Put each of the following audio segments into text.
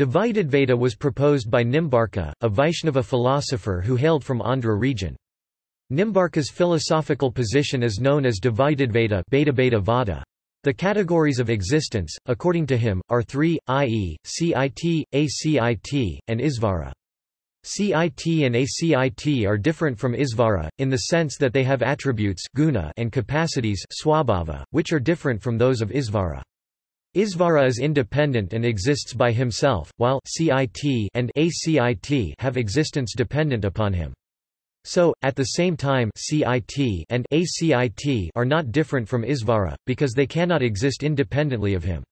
Dvaitadvaita was proposed by Nimbarka, a Vaishnava philosopher who hailed from Andhra region. Nimbarka's philosophical position is known as Dvaitadvaita Beta Vada. The categories of existence, according to him, are three, i.e., CIT, ACIT, and Isvara. CIT and ACIT are different from Isvara, in the sense that they have attributes guna and capacities swabhava, which are different from those of Isvara. Isvara is independent and exists by himself, while CIT and ACIT have existence dependent upon him. So, at the same time CIT and ACIT are not different from Isvara, because they cannot exist independently of him.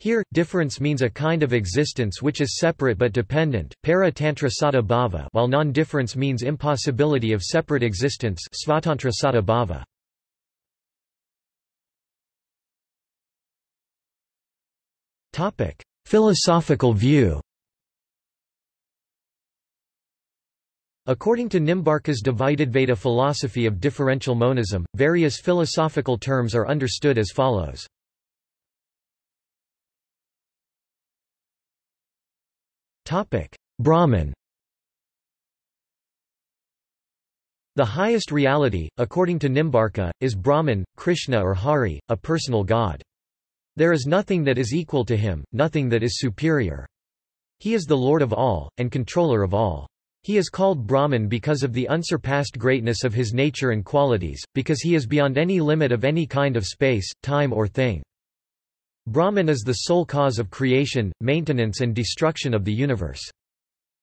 Here, difference means a kind of existence which is separate but dependent, para tantra sada bhava while non-difference means impossibility of separate existence svatantra sada bhava. Topic: Philosophical view. According to Nimbarka's Dvaitadvaita philosophy of differential monism, various philosophical terms are understood as follows. Topic: Brahman. The highest reality, according to Nimbarka, is Brahman, Krishna or Hari, a personal god. There is nothing that is equal to him, nothing that is superior. He is the Lord of all, and controller of all. He is called Brahman because of the unsurpassed greatness of his nature and qualities, because he is beyond any limit of any kind of space, time or thing. Brahman is the sole cause of creation, maintenance and destruction of the universe.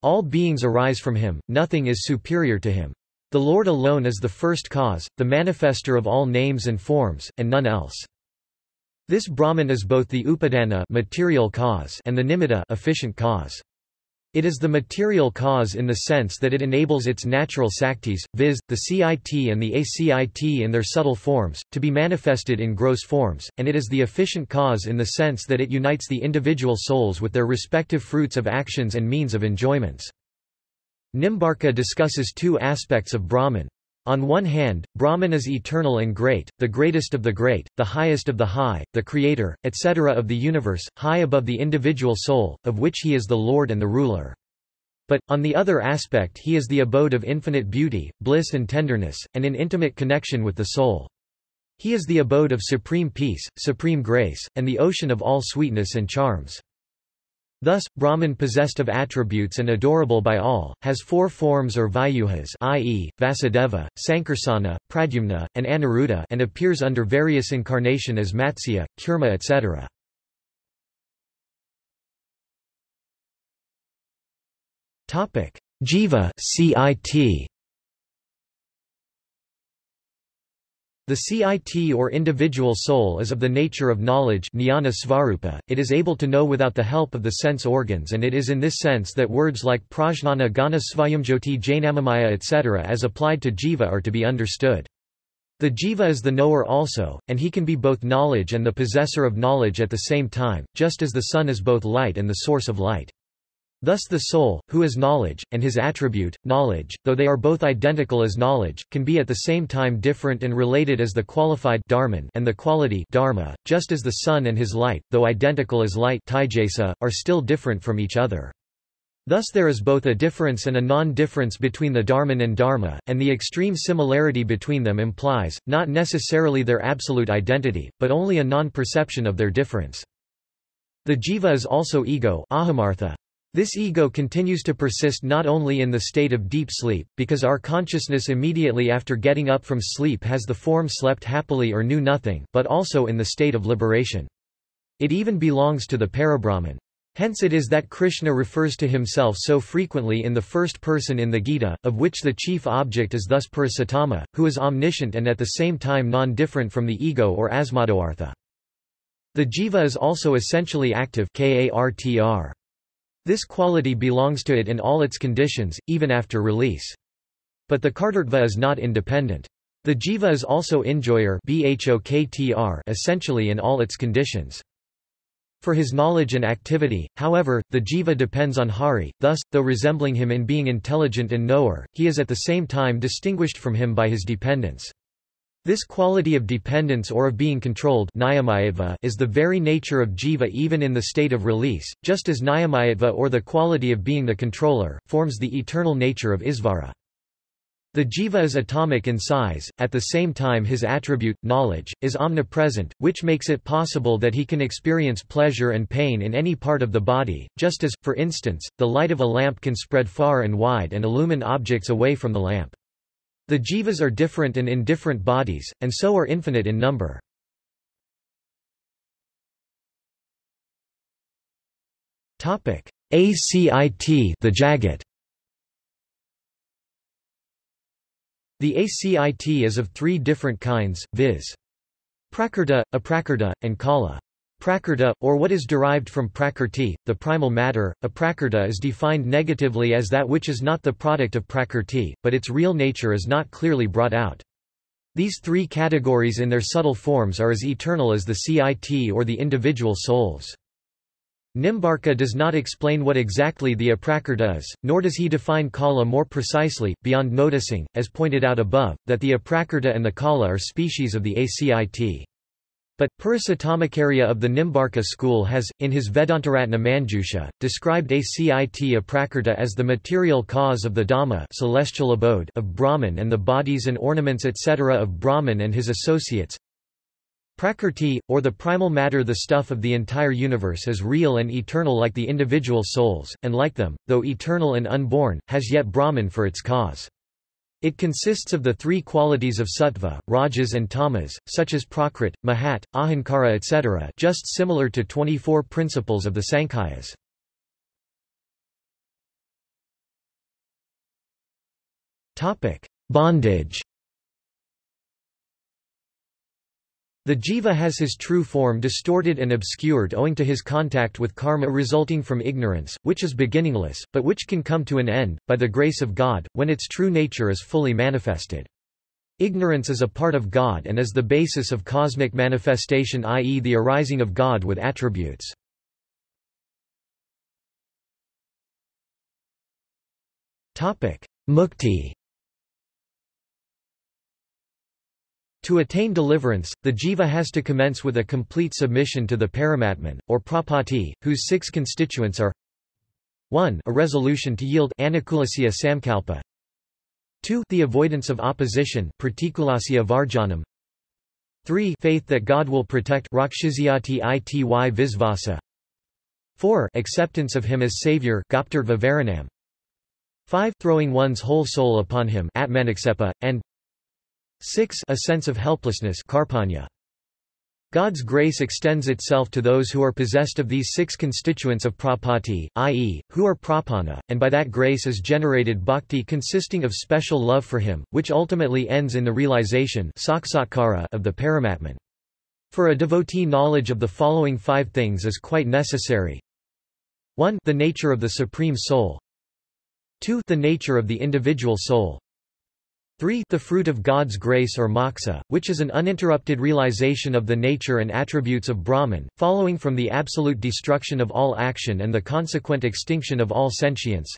All beings arise from him, nothing is superior to him. The Lord alone is the first cause, the manifester of all names and forms, and none else. This Brahman is both the upadana material cause and the nimitta efficient cause. It is the material cause in the sense that it enables its natural saktis, viz., the CIT and the ACIT in their subtle forms, to be manifested in gross forms, and it is the efficient cause in the sense that it unites the individual souls with their respective fruits of actions and means of enjoyments. Nimbarka discusses two aspects of Brahman. On one hand, Brahman is eternal and great, the greatest of the great, the highest of the high, the creator, etc. of the universe, high above the individual soul, of which he is the lord and the ruler. But, on the other aspect he is the abode of infinite beauty, bliss and tenderness, and in intimate connection with the soul. He is the abode of supreme peace, supreme grace, and the ocean of all sweetness and charms. Thus, Brahman possessed of attributes and adorable by all, has four forms or vyuhas i.e., Vasudeva, Sankarsana, Pradyumna, and Aniruddha and appears under various incarnation as Matsya, Kurma etc. Jiva CIT The CIT or individual soul is of the nature of knowledge jnana svarupa, it is able to know without the help of the sense organs and it is in this sense that words like prajnana gana svayamjyoti jnanamaya etc. as applied to jiva are to be understood. The jiva is the knower also, and he can be both knowledge and the possessor of knowledge at the same time, just as the sun is both light and the source of light. Thus the soul, who is knowledge, and his attribute, knowledge, though they are both identical as knowledge, can be at the same time different and related as the qualified dharman and the quality dharma, just as the sun and his light, though identical as light are still different from each other. Thus there is both a difference and a non-difference between the dharman and dharma, and the extreme similarity between them implies, not necessarily their absolute identity, but only a non-perception of their difference. The jiva is also ego ahamartha, this ego continues to persist not only in the state of deep sleep, because our consciousness immediately after getting up from sleep has the form slept happily or knew nothing, but also in the state of liberation. It even belongs to the Parabrahman. Hence it is that Krishna refers to himself so frequently in the first person in the Gita, of which the chief object is thus Purushottama, who is omniscient and at the same time non-different from the ego or asmadartha. The jiva is also essentially active kartr. This quality belongs to it in all its conditions, even after release. But the kartrutva is not independent. The jiva is also enjoyer essentially in all its conditions. For his knowledge and activity, however, the jiva depends on Hari, thus, though resembling him in being intelligent and knower, he is at the same time distinguished from him by his dependence. This quality of dependence or of being controlled is the very nature of jiva even in the state of release, just as niyamayatva or the quality of being the controller, forms the eternal nature of isvara. The jiva is atomic in size, at the same time his attribute, knowledge, is omnipresent, which makes it possible that he can experience pleasure and pain in any part of the body, just as, for instance, the light of a lamp can spread far and wide and illumine objects away from the lamp. The jivas are different and in different bodies, and so are infinite in number. ACIT the Jagat The ACIT is of three different kinds, viz. Prakrta, Aprakrta, and Kala. Prakrta, or what is derived from prakrti, the primal matter, a aprakrta is defined negatively as that which is not the product of prakrti, but its real nature is not clearly brought out. These three categories in their subtle forms are as eternal as the CIT or the individual souls. Nimbarka does not explain what exactly the aprakrta is, nor does he define kala more precisely, beyond noticing, as pointed out above, that the aprakrta and the kala are species of the ACIT. But, Purushottamacharya of the Nimbarka school has, in his Vedantaratna Manjusha, described ACIT Aprakrta as the material cause of the Dhama celestial abode of Brahman and the bodies and ornaments etc. of Brahman and his associates. Prakrti, or the primal matter the stuff of the entire universe is real and eternal like the individual souls, and like them, though eternal and unborn, has yet Brahman for its cause. It consists of the three qualities of sattva, rajas and tamas, such as prakrit, mahat, ahankara etc. just similar to 24 principles of the Sankhyas. Bondage The jiva has his true form distorted and obscured owing to his contact with karma resulting from ignorance, which is beginningless, but which can come to an end, by the grace of God, when its true nature is fully manifested. Ignorance is a part of God and is the basis of cosmic manifestation i.e. the arising of God with attributes. Mukti To attain deliverance, the jiva has to commence with a complete submission to the Paramatman, or prapatti, whose six constituents are 1 a resolution to yield anukulasya samkalpa. 2 the avoidance of opposition pratikulasya varjanam. 3 faith that God will protect rakshishyati ity visvasa 4 acceptance of him as savior goptritva varanam 5 throwing one's whole soul upon him atmanaksepa, and 6 A sense of helplessness karpanya. God's grace extends itself to those who are possessed of these six constituents of prapatti, i.e., who are prapanna, and by that grace is generated bhakti consisting of special love for him, which ultimately ends in the realization of the Paramatman. For a devotee knowledge of the following five things is quite necessary. 1 the nature of the Supreme Soul 2 the nature of the individual soul 3 The fruit of God's grace or moksha, which is an uninterrupted realization of the nature and attributes of Brahman, following from the absolute destruction of all action and the consequent extinction of all sentience.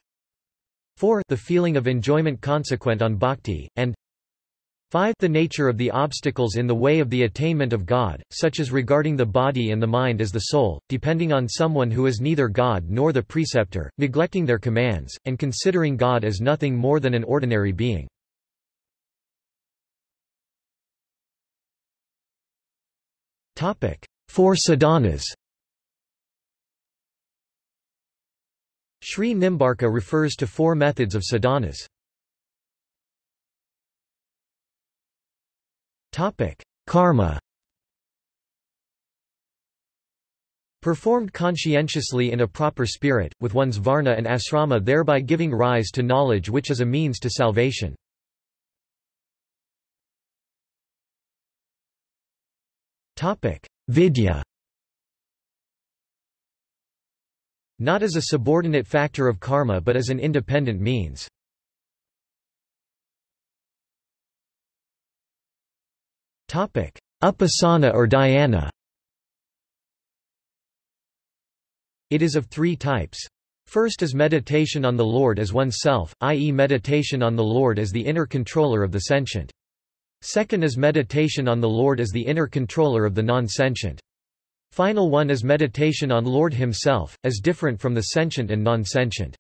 4 The feeling of enjoyment consequent on bhakti, and 5 The nature of the obstacles in the way of the attainment of God, such as regarding the body and the mind as the soul, depending on someone who is neither God nor the preceptor, neglecting their commands, and considering God as nothing more than an ordinary being. Four sadhanas Sri Nimbarka refers to four methods of sadhanas. Karma Performed conscientiously in a proper spirit, with one's varna and asrama thereby giving rise to knowledge which is a means to salvation. Vidya Not as a subordinate factor of karma but as an independent means. Upasana or dhyana It is of three types. First is meditation on the Lord as oneself, i.e. meditation on the Lord as the inner controller of the sentient. Second is meditation on the Lord as the inner controller of the non-sentient. Final one is meditation on Lord himself, as different from the sentient and non-sentient.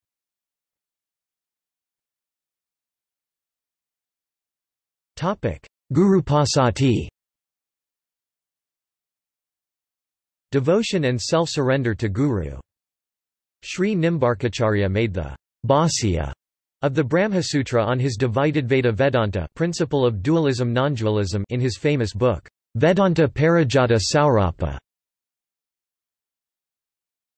Gurupasatti Devotion and self-surrender to Guru. Sri Nimbarkacharya made the Bhāsya of the Brahmasutra on his Dvaitadvaita Vedanta principle of dualism non-dualism in his famous book, Vedanta Parijata Saurabha.